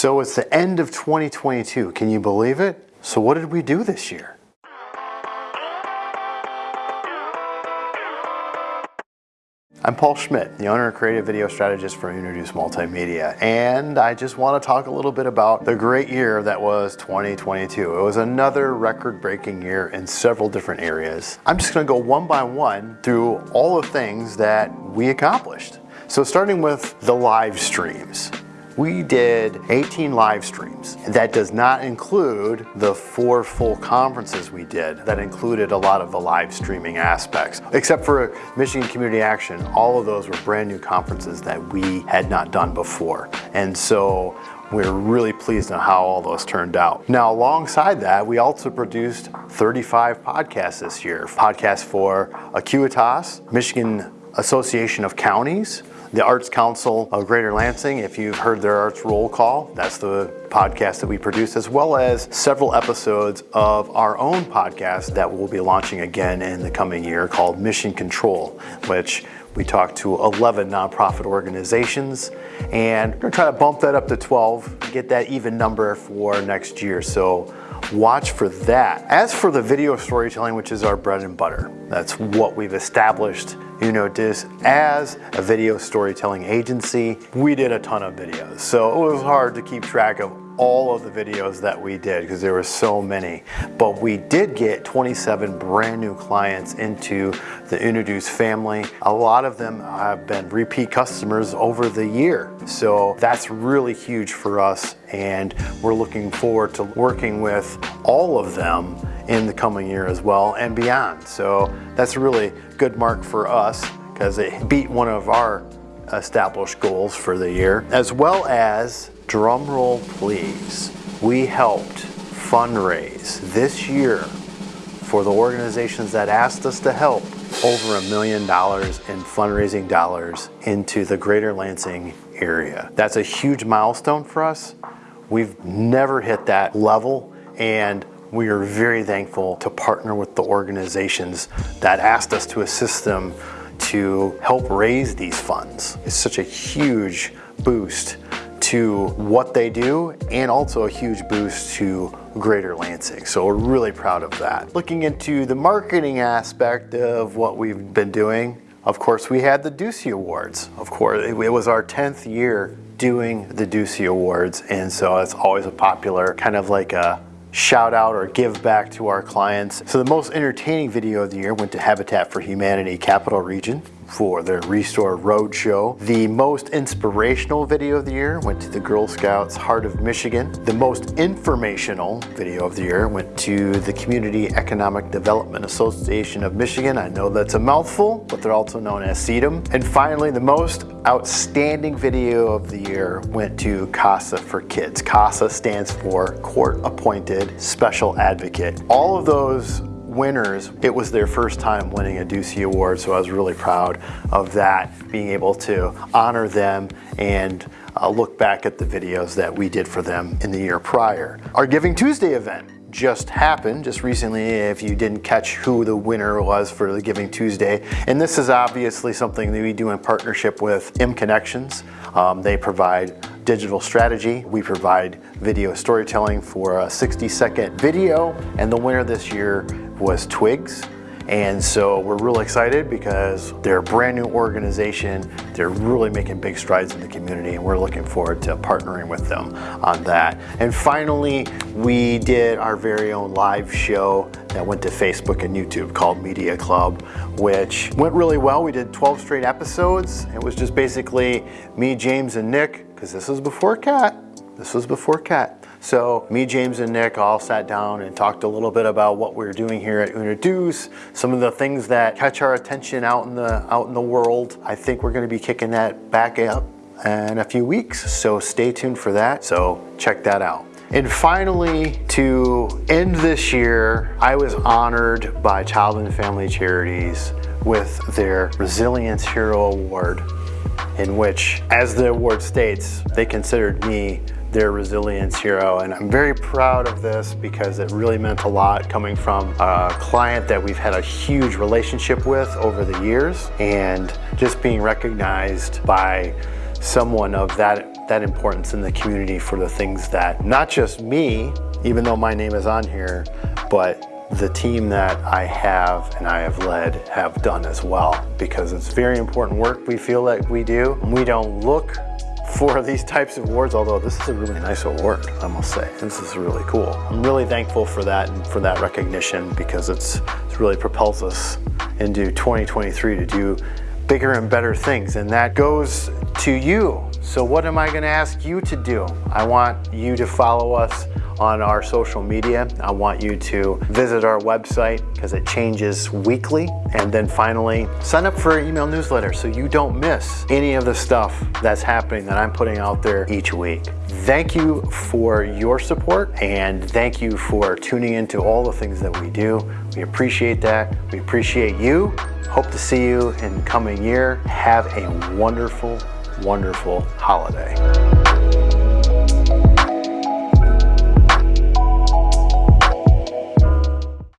So it's the end of 2022. Can you believe it? So what did we do this year? I'm Paul Schmidt, the owner and creative video strategist for Introduce Multimedia, and I just want to talk a little bit about the great year that was 2022. It was another record-breaking year in several different areas. I'm just going to go one by one through all the things that we accomplished. So starting with the live streams. We did 18 live streams. That does not include the four full conferences we did. That included a lot of the live streaming aspects. Except for Michigan Community Action, all of those were brand new conferences that we had not done before. And so we're really pleased on how all those turned out. Now, alongside that, we also produced 35 podcasts this year. Podcasts for Acuitas, Michigan Association of Counties, the Arts Council of Greater Lansing, if you've heard their Arts Roll Call, that's the podcast that we produce, as well as several episodes of our own podcast that we'll be launching again in the coming year called Mission Control, which we talked to 11 nonprofit organizations and we're gonna try to bump that up to 12, get that even number for next year. So watch for that. As for the video storytelling, which is our bread and butter, that's what we've established you know, as a video storytelling agency, we did a ton of videos. So it was hard to keep track of all of the videos that we did because there were so many. But we did get 27 brand new clients into the Introduce family. A lot of them have been repeat customers over the year. So that's really huge for us and we're looking forward to working with all of them in the coming year as well and beyond. So that's a really good mark for us because it beat one of our established goals for the year, as well as, drum roll please, we helped fundraise this year for the organizations that asked us to help over a million dollars in fundraising dollars into the greater Lansing area. That's a huge milestone for us. We've never hit that level and we are very thankful to partner with the organizations that asked us to assist them to help raise these funds. It's such a huge boost to what they do and also a huge boost to Greater Lansing. So we're really proud of that. Looking into the marketing aspect of what we've been doing, of course, we had the Ducey Awards. Of course, it was our 10th year doing the Ducey Awards, and so it's always a popular kind of like a shout out or give back to our clients. So the most entertaining video of the year went to Habitat for Humanity Capital Region for the Restore Roadshow. The most inspirational video of the year went to the Girl Scouts Heart of Michigan. The most informational video of the year went to the Community Economic Development Association of Michigan. I know that's a mouthful, but they're also known as CEDAM. And finally, the most outstanding video of the year went to CASA for Kids. CASA stands for Court Appointed Special Advocate. All of those winners, it was their first time winning a Ducey Award, so I was really proud of that, being able to honor them and uh, look back at the videos that we did for them in the year prior. Our Giving Tuesday event just happened just recently if you didn't catch who the winner was for the Giving Tuesday. And this is obviously something that we do in partnership with M Connections. Um, they provide digital strategy. We provide video storytelling for a 60 second video and the winner this year was Twigs. And so we're really excited because they're a brand new organization. They're really making big strides in the community and we're looking forward to partnering with them on that. And finally, we did our very own live show that went to Facebook and YouTube called Media Club, which went really well. We did 12 straight episodes. It was just basically me, James, and Nick, because this was before Cat. This was before Cat. So me, James, and Nick all sat down and talked a little bit about what we're doing here at Introduce, some of the things that catch our attention out in the out in the world. I think we're going to be kicking that back up in a few weeks, so stay tuned for that. So check that out. And finally, to end this year, I was honored by Child and Family Charities with their Resilience Hero Award, in which, as the award states, they considered me their resilience hero. And I'm very proud of this because it really meant a lot coming from a client that we've had a huge relationship with over the years and just being recognized by someone of that that importance in the community for the things that not just me, even though my name is on here, but the team that I have and I have led have done as well because it's very important work we feel like we do. We don't look for these types of awards, although this is a really nice award, I must say. This is really cool. I'm really thankful for that and for that recognition because it's, it really propels us into 2023 to do bigger and better things. And that goes to you. So what am I gonna ask you to do? I want you to follow us on our social media. I want you to visit our website because it changes weekly. And then finally, sign up for our email newsletter so you don't miss any of the stuff that's happening that I'm putting out there each week. Thank you for your support and thank you for tuning into all the things that we do. We appreciate that. We appreciate you. Hope to see you in the coming year. Have a wonderful, wonderful holiday.